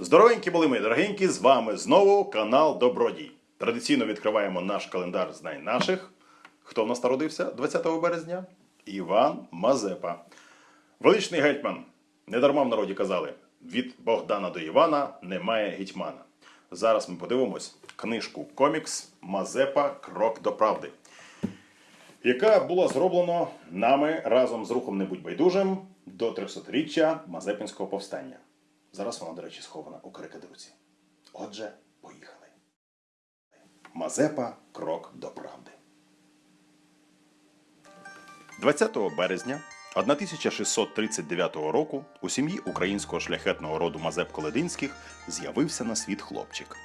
Здоровенькі були ми, дорогенькі, з вами знову канал Добродій. Традиційно відкриваємо наш календар Знай наших. Хто в нас народився 20 березня? Іван Мазепа. Величний гетьман. Недарма в народі казали: від Богдана до Івана немає гетьмана. Зараз ми подивимось книжку комікс Мазепа Крок до правди, яка була зроблена нами разом з рухом Не будь байдужим до 300-річчя Мазепинського повстання. Зараз вона, до речі, схована у карикатурці. Отже, поїхали. Мазепа Крок до правди. 20 березня 1639 року у сім'ї українського шляхетного роду Мазеп Колединських з'явився на світ хлопчик.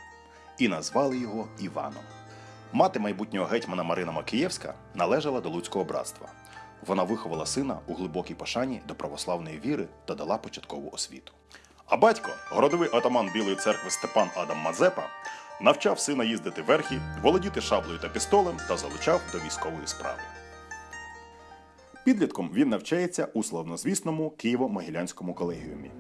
І назвали його Іваном. Мати майбутнього гетьмана Марина Макієвська належала до Луцького братства. Вона виховала сина у глибокій пошані до православної віри та дала початкову освіту. А батько, городовий атаман Білої церкви Степан Адам Мазепа, навчав сина їздити верхи, володіти шаблею та пістолем та залучав до військової справи. Підлітком він навчається у славнозвісному Києво-Могилянському колегіумі.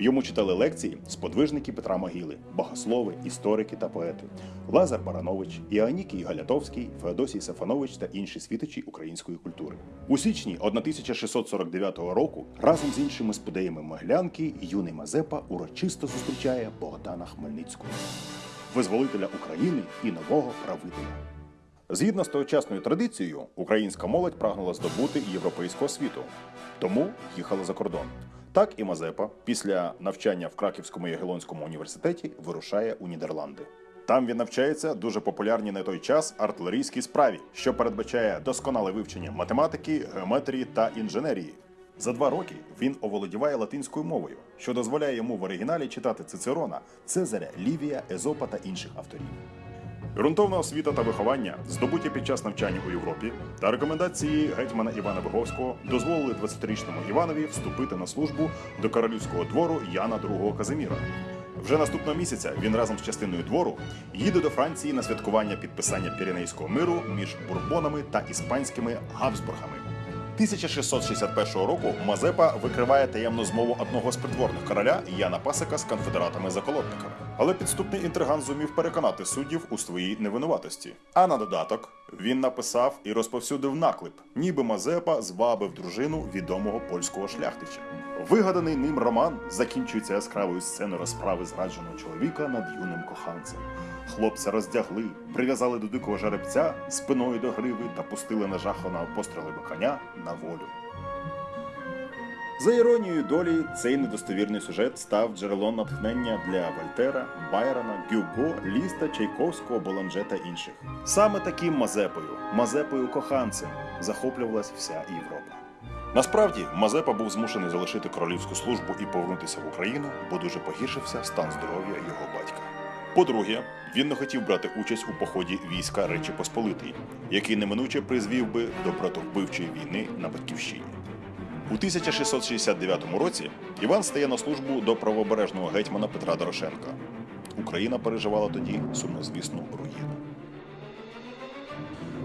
Йому читали лекції сподвижники Петра Могили, богослови, історики та поети Лазар Баранович, Іоанікій Галятовський, Феодосій Сафанович та інші світочі української культури. У січні 1649 року разом з іншими спудеями Могилянки юний Мазепа урочисто зустрічає Богдана Хмельницького, визволителя України і нового правителя. Згідно з тогочасною традицією, українська молодь прагнула здобути європейську освіту, тому їхала за кордон. Так і Мазепа після навчання в Краківському Ягелонському університеті вирушає у Нідерланди. Там він навчається дуже популярній на той час артилерійській справі, що передбачає досконале вивчення математики, геометрії та інженерії. За два роки він оволодіває латинською мовою, що дозволяє йому в оригіналі читати Цицерона, Цезаря, Лівія, Езопа та інших авторів. Ґрунтовна освіта та виховання, здобуті під час навчання у Європі, та рекомендації гетьмана Івана Боговського дозволили 20-річному Іванові вступити на службу до королівського двору Яна II Казиміра. Вже наступного місяця він разом з частиною двору їде до Франції на святкування підписання Піренейського миру між бурбонами та іспанськими Габсбургами. 1661 року Мазепа викриває таємну змову одного з придворних короля Яна Пасика з конфедератами-заколотниками. Але підступний інтриган зумів переконати суддів у своїй невинуватості. А на додаток він написав і розповсюдив наклеп, ніби Мазепа звабив дружину відомого польського шляхтича. Вигаданий ним роман закінчується яскравою сценою розправи зрадженого чоловіка над юним коханцем. Хлопця роздягли, прив'язали до дикого жеребця спиною до гриви та пустили на нажаханого пострілами коня на волю. За іронією долі, цей недостовірний сюжет став джерелом натхнення для Вольтера, Байрона, Гюго, Ліста, Чайковського, Боланже та інших. Саме таким Мазепою, Мазепою коханцем, захоплювалась вся Європа. Насправді, Мазепа був змушений залишити королівську службу і повернутися в Україну, бо дуже погіршився стан здоров'я його батька. По-друге, він не хотів брати участь у поході війська Речі Посполитої, який неминуче призвів би до братовбивчої війни на батьківщині. У 1669 році Іван стає на службу до правобережного гетьмана Петра Дорошенка. Україна переживала тоді сумнозвісну руїну.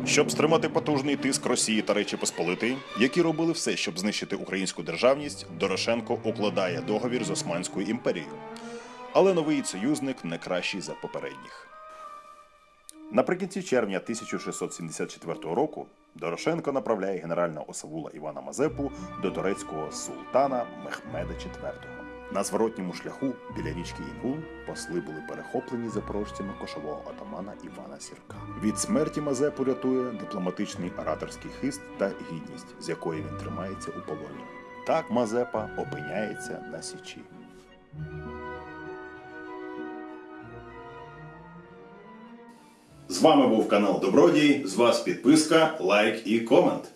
Щоб стримати потужний тиск Росії та Речі Посполитої, які робили все, щоб знищити українську державність, Дорошенко укладає договір з Османською імперією. Але новий союзник не кращий за попередніх. Наприкінці червня 1674 року Дорошенко направляє генерального осавула Івана Мазепу до турецького султана Мехмеда IV. На зворотньому шляху біля річки Інгул посли були перехоплені запорожцями кошового отамана Івана Сірка. Від смерті Мазепу рятує дипломатичний ораторський хист та гідність, з якої він тримається у полоні. Так Мазепа опиняється на січі. З вами був канал Добродій. З вас підписка, лайк і комент.